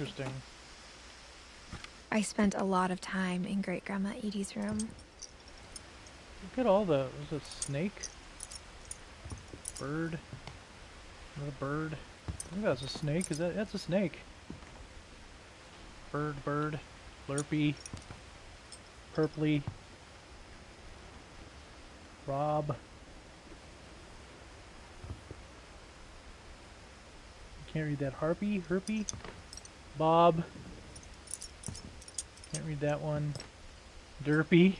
interesting. I spent a lot of time in Great Grandma Edie's room. Look at all the. Was it snake? Bird? Another bird? I think that's a snake. Is that? That's a snake. Bird, bird. Slurpee. Purpley. Rob. Can't read that. Harpy? Herpy? Bob. Can't read that one. Derpy.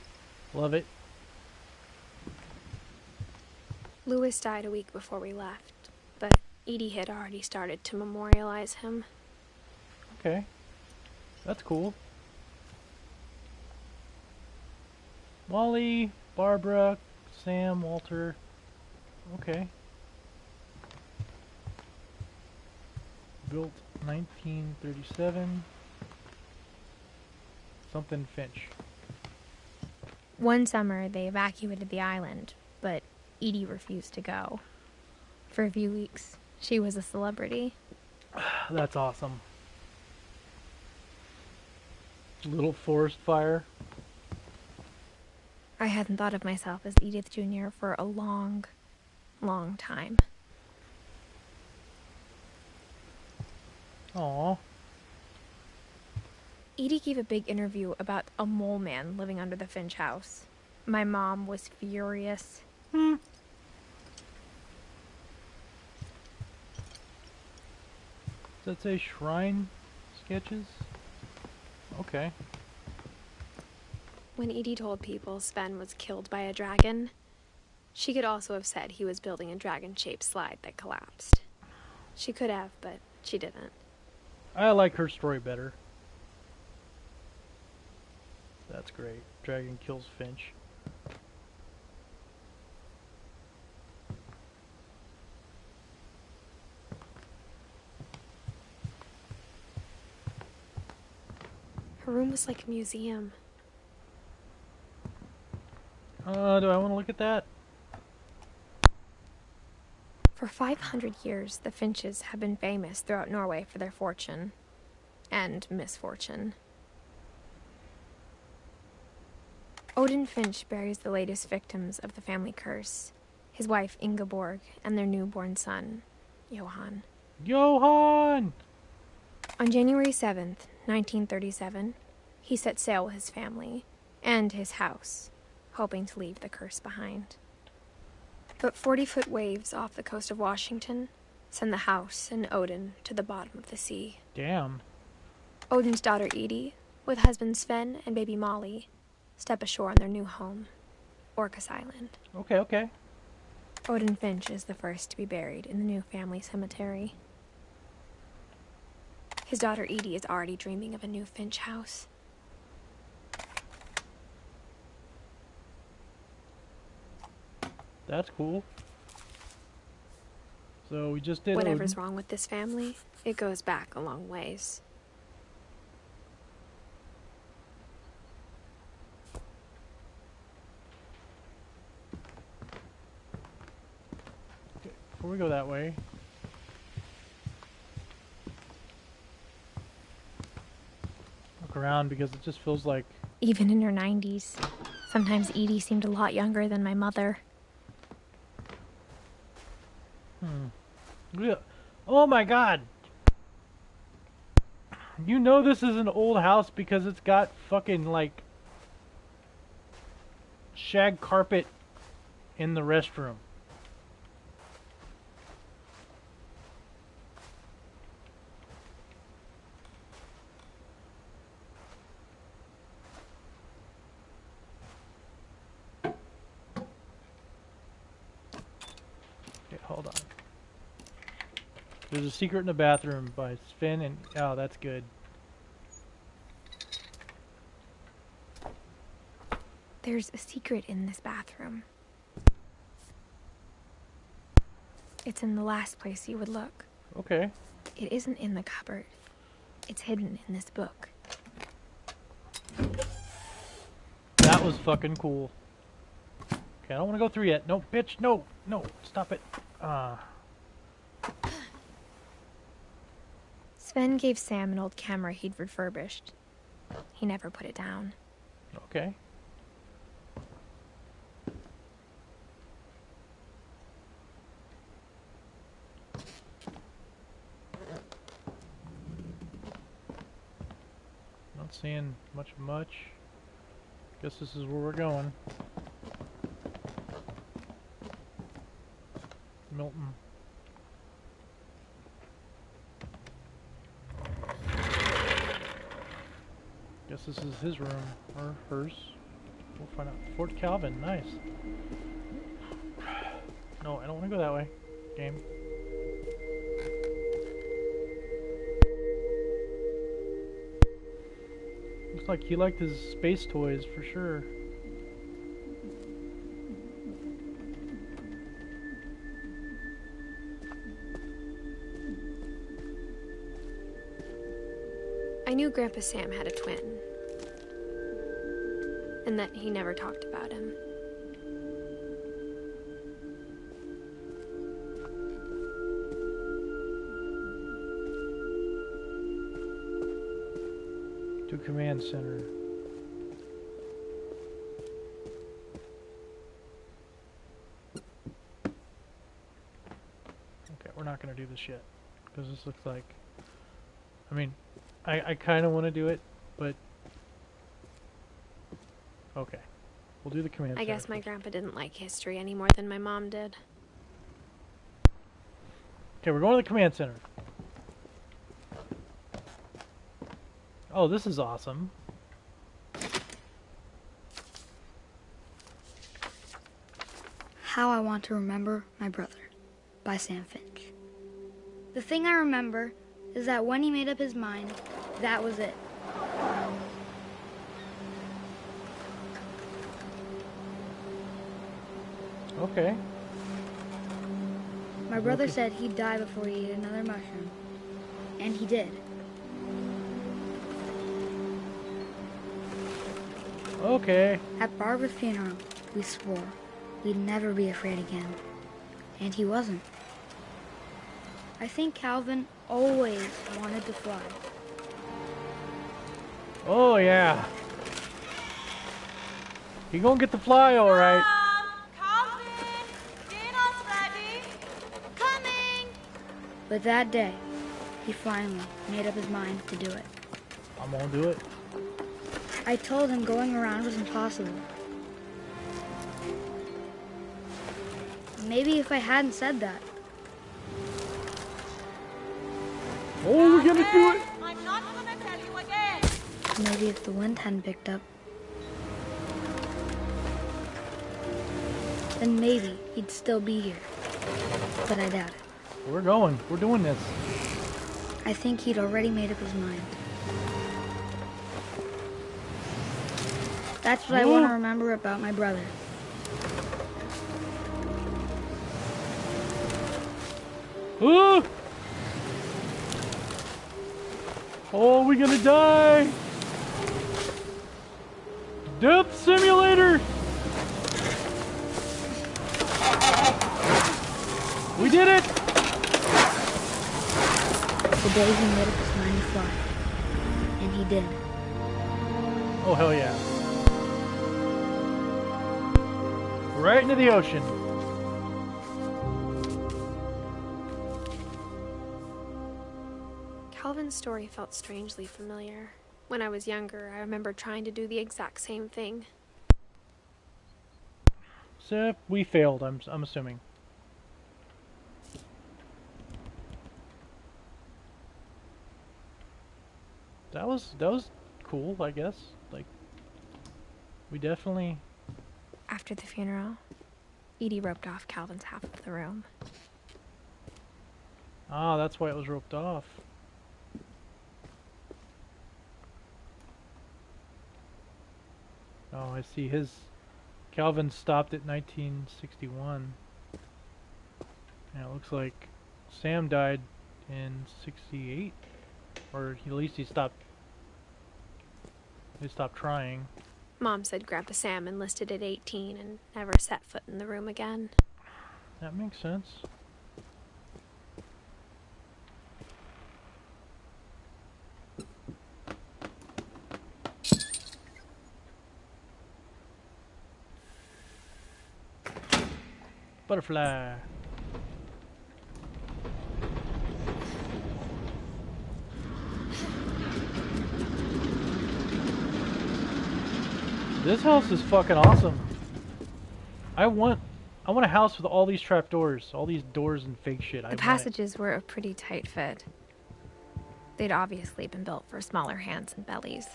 Love it. Lewis died a week before we left, but Edie had already started to memorialize him. Okay. That's cool. Wally, Barbara, Sam, Walter. Okay. Built 1937. Something Finch. One summer, they evacuated the island, but Edie refused to go. For a few weeks, she was a celebrity. That's awesome. Little forest fire. I hadn't thought of myself as Edith Jr. for a long, long time. Aw. Edie gave a big interview about a mole man living under the Finch house. My mom was furious. Hmm. Does that say shrine sketches? Okay. When Edie told people Sven was killed by a dragon, she could also have said he was building a dragon shaped slide that collapsed. She could have, but she didn't. I like her story better. That's great. Dragon kills Finch. Her room was like a museum. Uh, do I want to look at that? For 500 years, the Finches have been famous throughout Norway for their fortune and misfortune. Odin Finch buries the latest victims of the family curse his wife Ingeborg and their newborn son, Johann. Johann! On January 7th, 1937, he set sail with his family and his house, hoping to leave the curse behind. But 40 foot waves off the coast of Washington send the house and Odin to the bottom of the sea. Damn. Odin's daughter Edie, with husband Sven and baby Molly, step ashore on their new home, Orcas Island. Okay, okay. Odin Finch is the first to be buried in the new family cemetery. His daughter Edie is already dreaming of a new Finch house. That's cool. So we just did Whatever's Odin. wrong with this family, it goes back a long ways. Okay, before we go that way. Look around because it just feels like Even in her 90s, sometimes Edie seemed a lot younger than my mother. Hmm. Yeah. Oh my god. You know this is an old house because it's got fucking like shag carpet in the restroom. Hold on. There's a secret in the bathroom by Sven and oh, that's good. There's a secret in this bathroom. It's in the last place you would look. Okay. It isn't in the cupboard. It's hidden in this book. That was fucking cool. Okay, I don't want to go through yet. No, bitch, no, no, stop it. Uh, Sven gave Sam an old camera he'd refurbished. He never put it down. Okay. Not seeing much much. Guess this is where we're going. Milton. Guess this is his room or hers. We'll find out. Fort Calvin, nice. No, I don't want to go that way. Game. Looks like he liked his space toys for sure. Grandpa Sam had a twin, and that he never talked about him. To command center. Okay, we're not gonna do this yet because this looks like. I mean, I I kind of want to do it, but okay, we'll do the command. I guess my first. grandpa didn't like history any more than my mom did. Okay, we're going to the command center. Oh, this is awesome. How I Want to Remember My Brother by Sam Finch. The thing I remember is that when he made up his mind, that was it. Okay. My brother Okay. said he'd die before he ate another mushroom. And he did. Okay. At Barbara's funeral, we swore we'd never be afraid again. And he wasn't. I think Calvin always wanted to fly. Oh yeah. He gonna get the fly, all right? Mom, Calvin, dinner's ready. Coming. But that day, he finally made up his mind to do it. I'm gonna do it. I told him going around was impossible. Maybe if I hadn't said that, we're gonna do it. I'm not gonna tell you again. maybe if the wind hadn't picked up, then maybe he'd still be here. But I doubt it. We're going. We're doing this. I think he'd already made up his mind. That's what I want to remember about my brother. Oh! Oh, we gonna die! Death simulator! We did it! The day he made up his mind to fly. And he did. Oh, hell yeah. Right into the ocean. Calvin's story felt strangely familiar. When I was younger, I remember trying to do the exact same thing. So we failed, I'm, I'm assuming. That was that was cool, I guess. Like we definitely After the funeral, Edie roped off Calvin's half of the room. Ah, that's why it was roped off. I see. His Calvin stopped at 1961. And it looks like Sam died in 68, or at least he stopped. He stopped trying. Mom said Grandpa Sam enlisted at 18 and never set foot in the room again. That makes sense. Butterfly. This house is fucking awesome. I want I want a house with all these trapdoors, all these doors and fake shit. I The it. passages were a pretty tight fit. They'd obviously been built for smaller hands and bellies.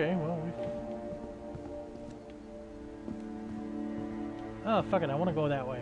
Okay, well we Oh fuck it, I wanna go that way.